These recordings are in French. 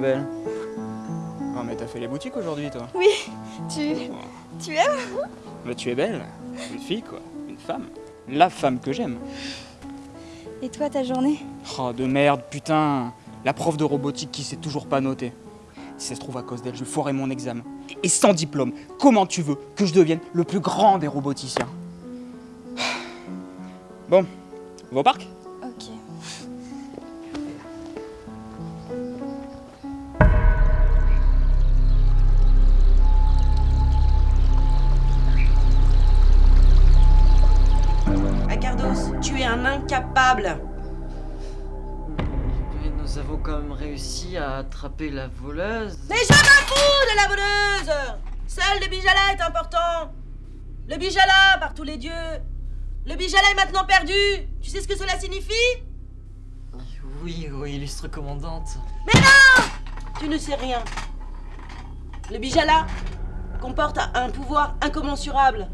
belle. Oh, mais t'as fait les boutiques aujourd'hui, toi Oui, tu... tu aimes Mais tu es belle. Une fille, quoi. Une femme. La femme que j'aime. Et toi, ta journée? Oh, de merde, putain. La prof de robotique qui sait toujours pas noter. Si ça se trouve à cause d'elle, je foirais mon examen. Et sans diplôme, comment tu veux que je devienne le plus grand des roboticiens? Bon, on va au parc? Un incapable. Mais nous avons quand même réussi à attraper la voleuse. Mais je m'en fous de la voleuse Seul le bijala est important Le bijala, par tous les dieux Le bijala est maintenant perdu Tu sais ce que cela signifie? Oui, oui, illustre commandante. Tu ne sais rien. Le bijala comporte un pouvoir incommensurable.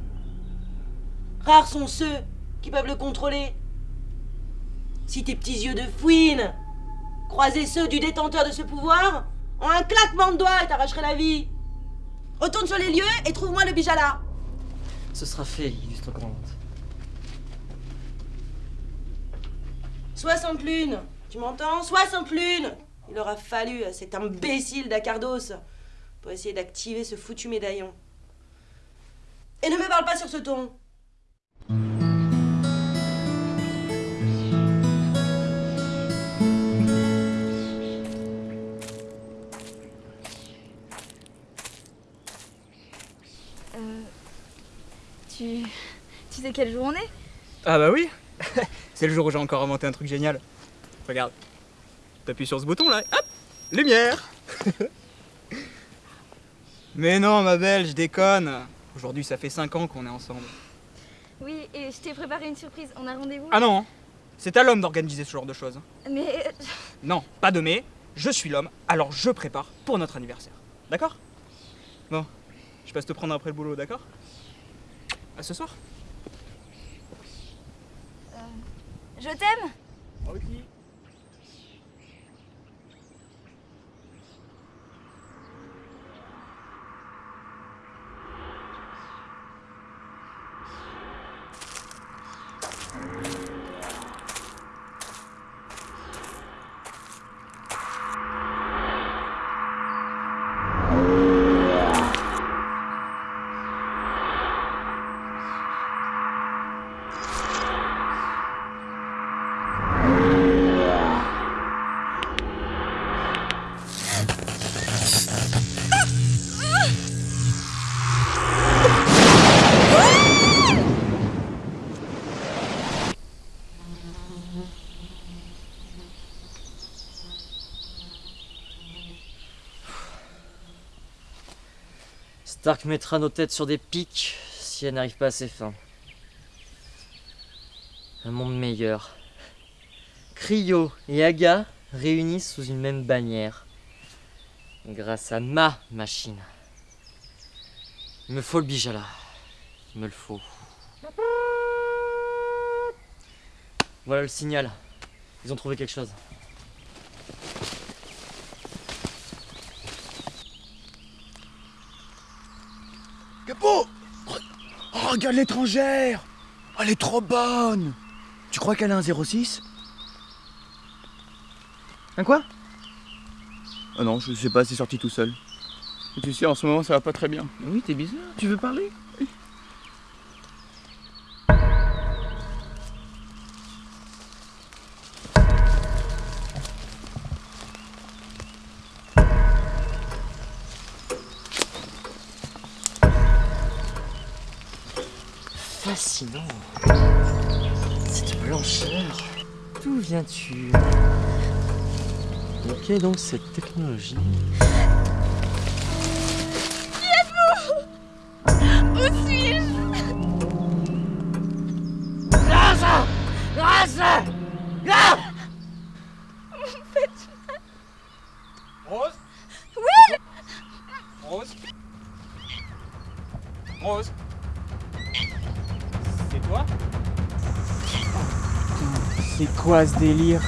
Rares sont ceux qui peuvent le contrôler. Si tes petits yeux de fouine croisaient ceux du détenteur de ce pouvoir, en un claquement de doigts, il t'arracherait la vie. Retourne sur les lieux et trouve-moi le bijala. Ce sera fait, illustre commandante. 60 lunes, tu m'entends? 60 lunes Il aura fallu à cet imbécile d'Acardos pour essayer d'activer ce foutu médaillon. Et ne me parle pas sur ce ton. Tu sais quelle jour on est Ah bah oui C'est le jour où j'ai encore inventé un truc génial. Regarde. T'appuies sur ce bouton là, hop Lumière Mais non, ma belle, je déconne Aujourd'hui, ça fait 5 ans qu'on est ensemble. Oui, et je t'ai préparé une surprise. On a rendez-vous Ah non C'est à l'homme d'organiser ce genre de choses. Mais... Non, pas de mais, je suis l'homme, alors je prépare pour notre anniversaire. D'accord? Bon, je passe te prendre après le boulot, d'accord? À ce soir Je t'aime. Stark mettra nos têtes sur des pics si elle n'arrive pas à ses fins. Un monde meilleur. Cryo et Aga réunis sous une même bannière. Grâce à ma machine. Il me faut le bijala. Il me le faut. Voilà le signal. Ils ont trouvé quelque chose. Oh, regarde l'étrangère Elle est trop bonne Tu crois qu'elle a un 06 Un quoi? Oh non, je sais pas, c'est sorti tout seul. Et tu sais, en ce moment, ça va pas très bien. Oui, t'es bizarre. Tu veux parler? Fascinant. Cette blancheur. D'où viens-tu? Quelle est donc cette technologie? Où suis-je? Rose Oui! Rose? Rose? C'est quoi ce délire?